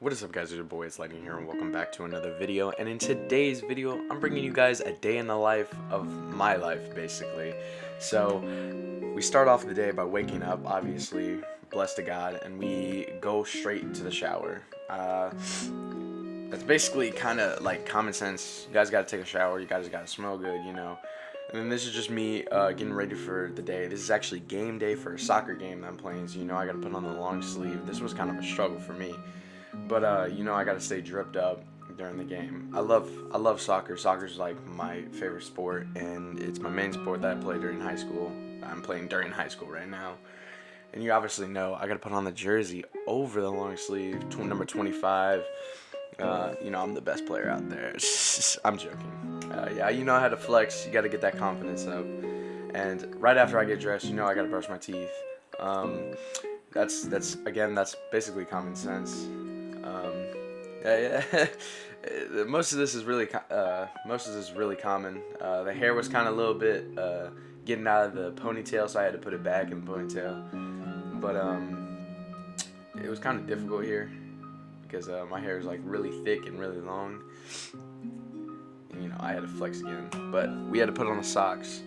What is up guys, it's your boy, it's Lightning here and welcome back to another video. And in today's video, I'm bringing you guys a day in the life of my life, basically. So, we start off the day by waking up, obviously, blessed to God, and we go straight into the shower. Uh, that's basically kind of like common sense. You guys gotta take a shower, you guys gotta smell good, you know. And then this is just me uh, getting ready for the day. This is actually game day for a soccer game that I'm playing, so you know I gotta put on the long sleeve. This was kind of a struggle for me. But uh, you know, I gotta stay dripped up during the game. I love I love soccer. Soccer's like my favorite sport, and it's my main sport that I play during high school. I'm playing during high school right now. And you obviously know I gotta put on the jersey over the long sleeve, number 25. Uh, you know, I'm the best player out there. I'm joking. Uh, yeah, you know how to flex. You gotta get that confidence up. And right after I get dressed, you know I gotta brush my teeth. Um, that's that's again that's basically common sense. Yeah, yeah. most of this is really uh, most of this is really common. Uh, the hair was kind of a little bit uh, getting out of the ponytail, so I had to put it back in the ponytail. But um, it was kind of difficult here because uh, my hair is like really thick and really long. And, you know, I had to flex again, but we had to put on the socks.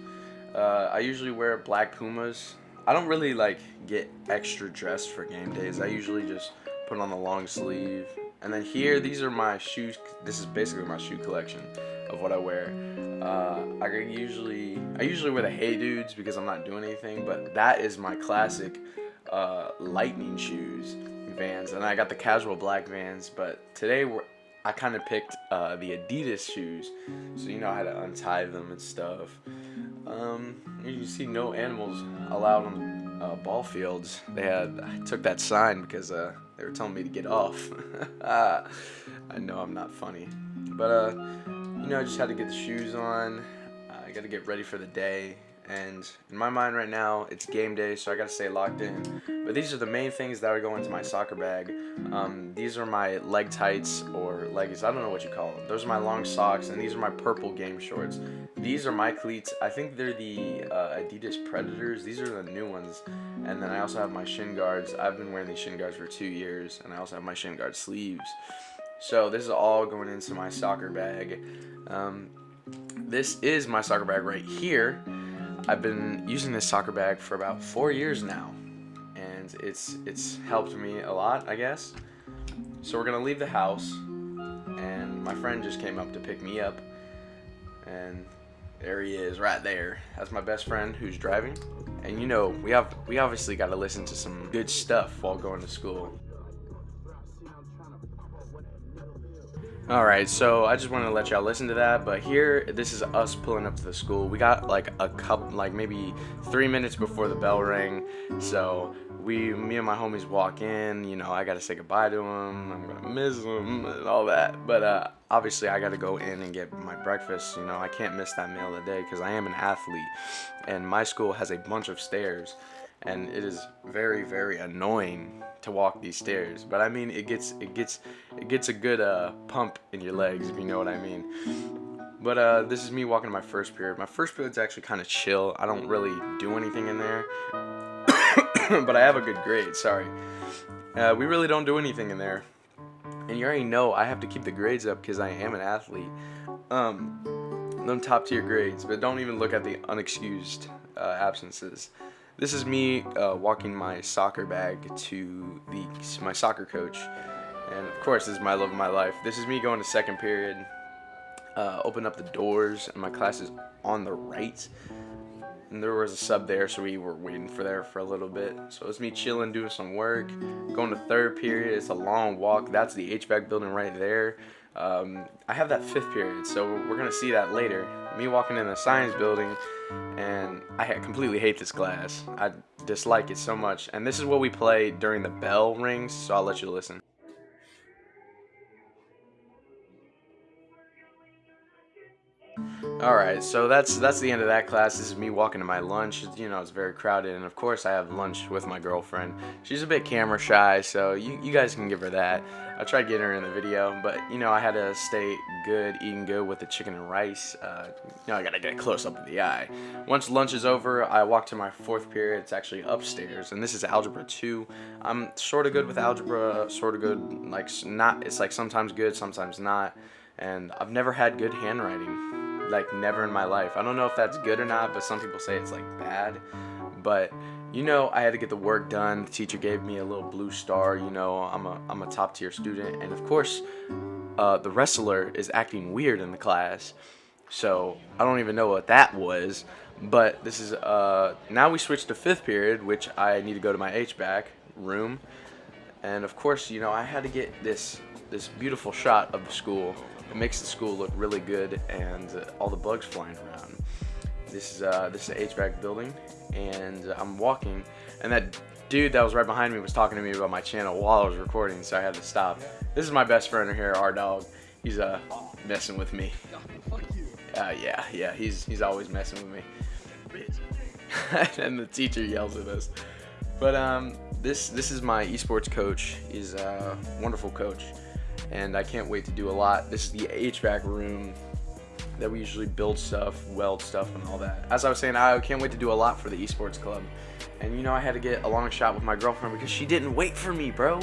Uh, I usually wear black Pumas. I don't really like get extra dressed for game days. I usually just put on the long sleeve. And then here, these are my shoes. This is basically my shoe collection of what I wear. Uh, I usually I usually wear the Hey Dudes because I'm not doing anything, but that is my classic uh, lightning shoes, Vans, and I got the casual black Vans. But today we're, I kind of picked uh, the Adidas shoes, so you know how to untie them and stuff. Um, you see no animals allowed on uh, ball fields. They had I took that sign because uh, they were telling me to get off. I know I'm not funny, but uh, you know I just had to get the shoes on. I got to get ready for the day and in my mind right now it's game day so I gotta stay locked in. But these are the main things that are going into my soccer bag. Um, these are my leg tights or leggings I don't know what you call them. Those are my long socks and these are my purple game shorts. These are my cleats. I think they're the uh, Adidas Predators. These are the new ones. And then I also have my shin guards. I've been wearing these shin guards for two years and I also have my shin guard sleeves. So this is all going into my soccer bag. Um, this is my soccer bag right here I've been using this soccer bag for about four years now and it's it's helped me a lot I guess. So we're gonna leave the house and my friend just came up to pick me up and there he is right there. That's my best friend who's driving. And you know we have we obviously got to listen to some good stuff while going to school Alright, so I just wanted to let y'all listen to that, but here, this is us pulling up to the school. We got like a couple, like maybe three minutes before the bell rang, so we, me and my homies walk in, you know, I gotta say goodbye to them, I'm gonna miss them, and all that, but uh, obviously I gotta go in and get my breakfast, you know, I can't miss that meal of the day, because I am an athlete, and my school has a bunch of stairs, and it is very very annoying to walk these stairs but I mean it gets it gets it gets a good uh, pump in your legs if you know what I mean. But uh, this is me walking to my first period. My first period's actually kind of chill. I don't really do anything in there but I have a good grade sorry. Uh, we really don't do anything in there. And you already know I have to keep the grades up because I am an athlete. Um, them top tier grades but don't even look at the unexcused uh, absences this is me uh, walking my soccer bag to the my soccer coach. And of course, this is my love of my life. This is me going to second period. Uh, open up the doors, and my class is on the right. And there was a sub there, so we were waiting for there for a little bit. So it's me chilling, doing some work. Going to third period. It's a long walk. That's the HVAC building right there. Um, I have that fifth period, so we're gonna see that later. Me walking in the science building, and I completely hate this class. I dislike it so much. And this is what we play during the bell rings, so I'll let you listen. All right, so that's that's the end of that class. This is me walking to my lunch. You know, it's very crowded, and of course, I have lunch with my girlfriend. She's a bit camera shy, so you, you guys can give her that. I tried getting her in the video, but you know, I had to stay good, eating good with the chicken and rice. Uh, you know, I gotta get close up in the eye. Once lunch is over, I walk to my fourth period. It's actually upstairs, and this is algebra two. I'm sort of good with algebra, sort of good, like not. It's like sometimes good, sometimes not, and I've never had good handwriting like never in my life. I don't know if that's good or not, but some people say it's like bad. But you know, I had to get the work done. The teacher gave me a little blue star. You know, I'm a I'm a top tier student, and of course, uh, the wrestler is acting weird in the class. So I don't even know what that was. But this is uh now we switch to fifth period, which I need to go to my HVAC room, and of course, you know, I had to get this this beautiful shot of the school it makes the school look really good and uh, all the bugs flying around. This is uh, this is an HVAC building, and I'm walking, and that dude that was right behind me was talking to me about my channel while I was recording, so I had to stop. This is my best friend here, our dog. He's uh messing with me. Uh, yeah, yeah, he's he's always messing with me. and the teacher yells at us. But um, this this is my esports coach. He's a wonderful coach and I can't wait to do a lot. This is the HVAC room that we usually build stuff, weld stuff, and all that. As I was saying, I can't wait to do a lot for the esports club. And you know, I had to get a long shot with my girlfriend because she didn't wait for me, bro.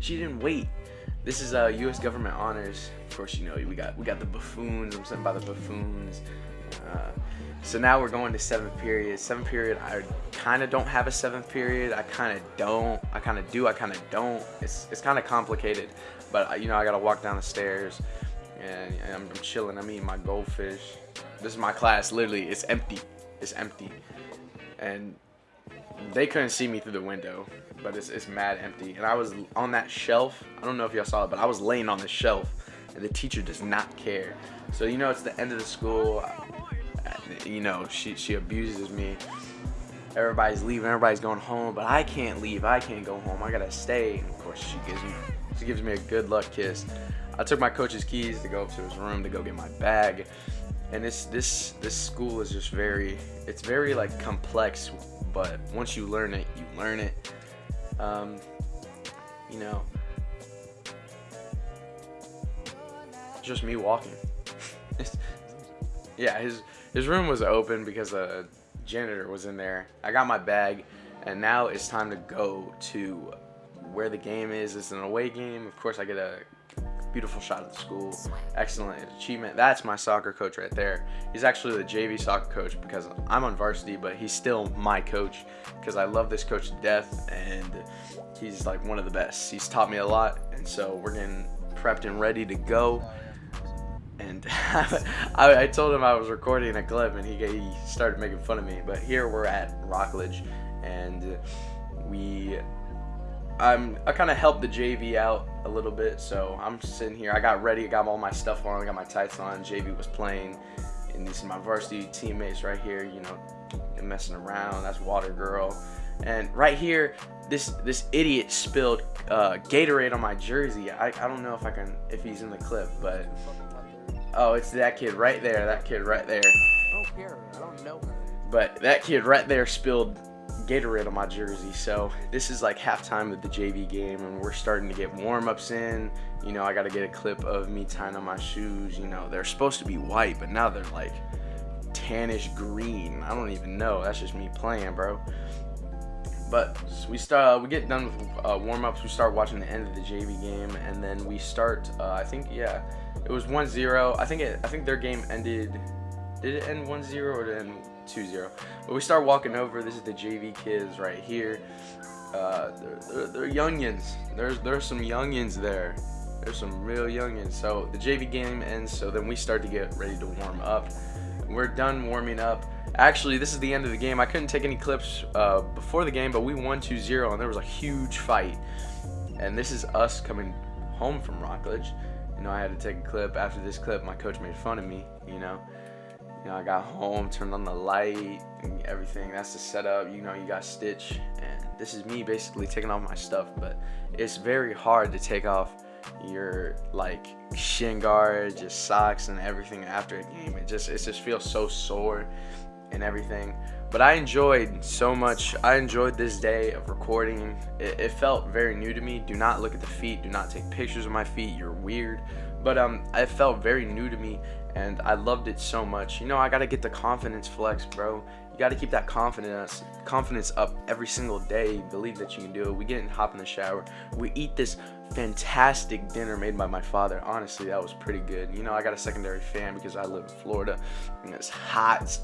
She didn't wait. This is uh, U.S. government honors. Of course, you know we got we got the buffoons. I'm sitting by the buffoons. Uh, so now we're going to seventh period. Seventh period, I kind of don't have a seventh period. I kind of don't. I kind of do. I kind of don't. It's it's kind of complicated. But you know, I gotta walk down the stairs, and, and I'm, I'm chilling. I'm eating my goldfish. This is my class. Literally, it's empty. It's empty, and they couldn't see me through the window, but it's, it's mad empty. And I was on that shelf. I don't know if y'all saw it, but I was laying on the shelf, and the teacher does not care. So you know, it's the end of the school. You know, she she abuses me. Everybody's leaving. Everybody's going home, but I can't leave. I can't go home. I gotta stay. And of course, she gives me she gives me a good luck kiss. I took my coach's keys to go up to his room to go get my bag. And this this this school is just very it's very like complex, but once you learn it, you learn it. Um, you know, just me walking. yeah, his his room was open because a janitor was in there. I got my bag, and now it's time to go to where the game is. It's an away game. Of course, I get a beautiful shot of the school. Excellent achievement. That's my soccer coach right there. He's actually the JV soccer coach because I'm on varsity, but he's still my coach because I love this coach to death and he's like one of the best. He's taught me a lot, and so we're getting prepped and ready to go. And I, I, told him I was recording a clip, and he, he started making fun of me. But here we're at Rockledge, and we I'm I kind of helped the JV out a little bit, so I'm sitting here. I got ready, I got all my stuff on, I got my tights on. JV was playing, and these are my varsity teammates right here. You know, messing around. That's Water Girl, and right here, this this idiot spilled uh, Gatorade on my jersey. I I don't know if I can if he's in the clip, but oh, it's that kid right there. That kid right there. I don't care. I don't know. her. But that kid right there spilled Gatorade on my jersey. So this is like halftime of the JV game and we're starting to get warm-ups in. You know, I got to get a clip of me tying on my shoes. You know, they're supposed to be white, but now they're like tannish green. I don't even know. That's just me playing, bro. But we start, we get done with uh, warm-ups. We start watching the end of the JV game, and then we start. Uh, I think, yeah, it was 1-0. I think it. I think their game ended. Did it end 1-0 or did it end 2-0. But we start walking over. This is the JV kids right here. Uh, they're, they're, they're youngins. There's there's some youngins there. There's some real youngins. So the JV game ends. So then we start to get ready to warm up. We're done warming up. Actually, this is the end of the game. I couldn't take any clips uh, before the game, but we won 2-0, and there was a huge fight. And this is us coming home from Rockledge. You know, I had to take a clip. After this clip, my coach made fun of me, you know. You know, I got home, turned on the light and everything. That's the setup. You know, you got Stitch. And this is me basically taking off my stuff. But it's very hard to take off your like shin guards, your socks, and everything after a game. It just it just feels so sore and everything. But I enjoyed so much. I enjoyed this day of recording. It, it, felt very new to me. Do not look at the feet. Do not take pictures of my feet. You're weird. But um, it felt very new to me, and I loved it so much. You know, I gotta get the confidence flex, bro. You gotta keep that confidence confidence up every single day. Believe that you can do it. We get and hop in the shower. We eat this fantastic dinner made by my father. Honestly, that was pretty good. You know, I got a secondary fan because I live in Florida, and it's hot.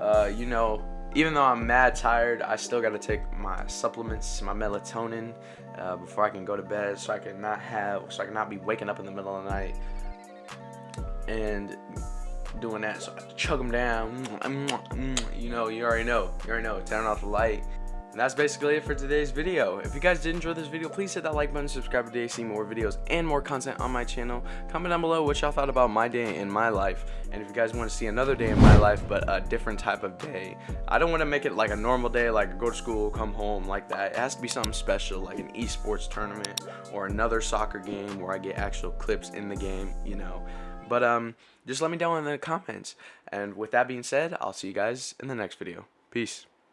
Uh, you know, even though I'm mad tired, I still got to take my supplements, my melatonin, uh, before I can go to bed, so I can not have, so I can not be waking up in the middle of the night and doing that. So I chug them down. Mm, mm, mm, you know, you already know. You already know. Turn off the light. And that's basically it for today's video. If you guys did enjoy this video, please hit that like button, subscribe today to see more videos and more content on my channel. Comment down below what y'all thought about my day in my life. And if you guys want to see another day in my life, but a different type of day, I don't want to make it like a normal day, like go to school, come home, like that. It has to be something special, like an esports tournament or another soccer game where I get actual clips in the game, you know. But um, just let me know in the comments. And with that being said, I'll see you guys in the next video. Peace.